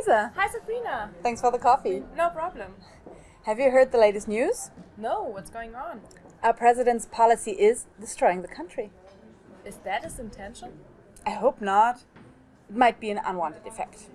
Lisa. Hi, Sabrina. Thanks for the coffee. No problem. Have you heard the latest news? No, what's going on? Our president's policy is destroying the country. Is that his intention? I hope not. It might be an unwanted effect.